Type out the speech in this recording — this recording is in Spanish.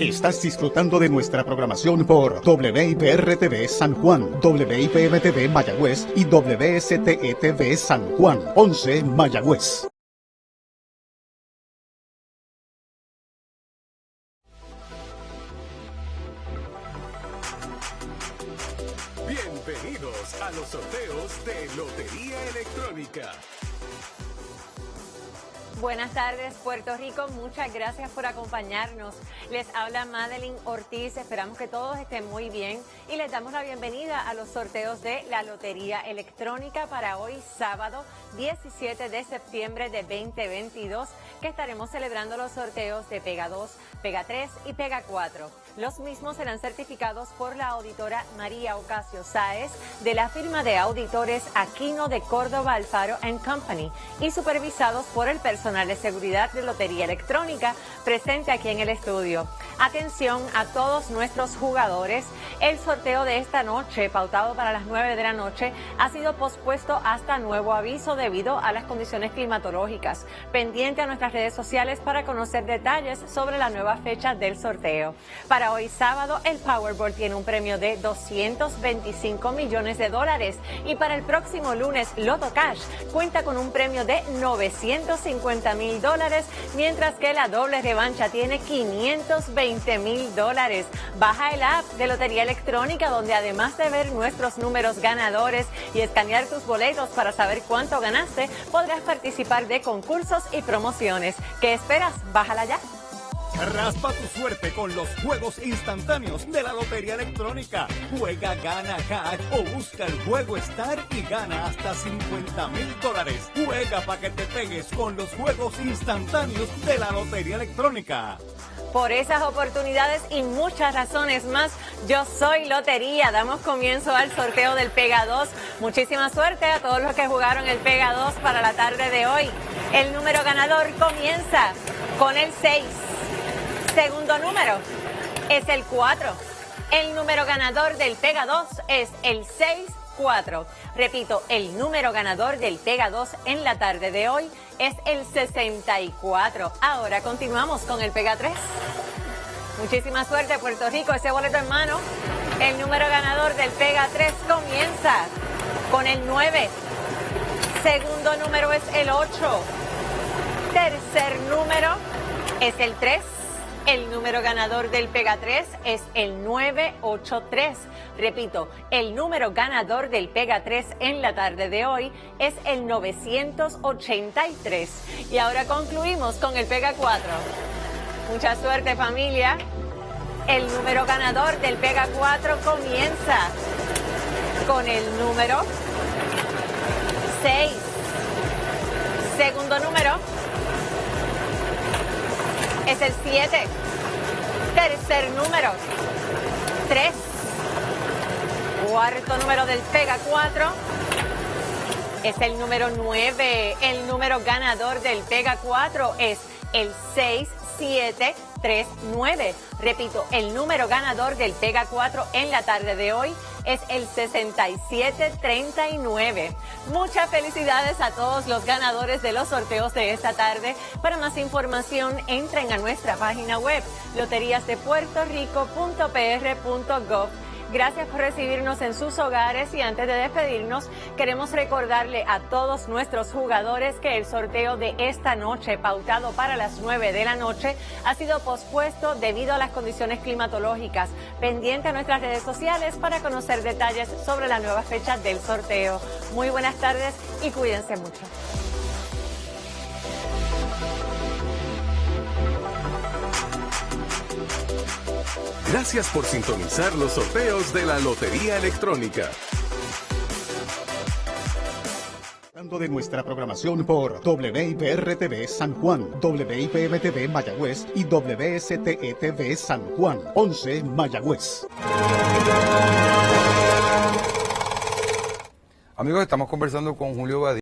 Estás disfrutando de nuestra programación por WIPR-TV San Juan, WIPM-TV Mayagüez y WSTE-TV San Juan, 11 Mayagüez. Bienvenidos a los sorteos de Lotería Electrónica. Buenas tardes, Puerto Rico. Muchas gracias por acompañarnos. Les habla Madeline Ortiz. Esperamos que todos estén muy bien y les damos la bienvenida a los sorteos de la Lotería Electrónica para hoy, sábado 17 de septiembre de 2022, que estaremos celebrando los sorteos de Pega 2, Pega 3 y Pega 4. Los mismos serán certificados por la auditora María Ocasio Sáez de la firma de auditores Aquino de Córdoba Alfaro Company y supervisados por el personal de seguridad de Lotería Electrónica presente aquí en el estudio. Atención a todos nuestros jugadores. El sorteo de esta noche, pautado para las 9 de la noche, ha sido pospuesto hasta nuevo aviso debido a las condiciones climatológicas. Pendiente a nuestras redes sociales para conocer detalles sobre la nueva fecha del sorteo. Para hoy sábado, el Powerball tiene un premio de 225 millones de dólares y para el próximo lunes, Loto Cash cuenta con un premio de 950 mil dólares, mientras que la doble revancha tiene 520 mil dólares. Baja el app de Lotería Electrónica, donde además de ver nuestros números ganadores y escanear tus boletos para saber cuánto ganaste, podrás participar de concursos y promociones. ¿Qué esperas? Bájala ya. Raspa tu suerte con los juegos instantáneos de la Lotería Electrónica. Juega, gana, cash o busca el juego Star y gana hasta 50 mil dólares. Juega para que te pegues con los juegos instantáneos de la Lotería Electrónica. Por esas oportunidades y muchas razones más, yo soy Lotería. Damos comienzo al sorteo del Pega 2. Muchísima suerte a todos los que jugaron el Pega 2 para la tarde de hoy. El número ganador comienza con el 6. Segundo número es el 4. El número ganador del Pega 2 es el 6-4. Repito, el número ganador del Pega 2 en la tarde de hoy es el 64. Ahora continuamos con el Pega 3. Muchísima suerte, Puerto Rico. Ese boleto en mano. El número ganador del Pega 3 comienza con el 9. Segundo número es el 8. Tercer número es el 3. El número ganador del Pega 3 es el 983. Repito, el número ganador del Pega 3 en la tarde de hoy es el 983. Y ahora concluimos con el Pega 4. Mucha suerte familia. El número ganador del Pega 4 comienza con el número 6. Segundo número es el 7. Tercer número, 3. Cuarto número del Pega 4 es el número 9. El número ganador del Pega 4 es el 6739. Repito, el número ganador del Pega 4 en la tarde de hoy es el 6739. Muchas felicidades a todos los ganadores de los sorteos de esta tarde. Para más información, entren a nuestra página web loteriasdepuertorico.pr.gov Gracias por recibirnos en sus hogares y antes de despedirnos queremos recordarle a todos nuestros jugadores que el sorteo de esta noche pautado para las 9 de la noche ha sido pospuesto debido a las condiciones climatológicas. Pendiente a nuestras redes sociales para conocer detalles sobre la nueva fecha del sorteo. Muy buenas tardes y cuídense mucho. Gracias por sintonizar los sorteos de la Lotería Electrónica. de nuestra programación por WIPR-TV San Juan, WIPM-TV Mayagüez y WSTE-TV San Juan, 11 Mayagüez. Amigos, estamos conversando con Julio Badí.